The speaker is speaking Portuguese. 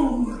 Brasil!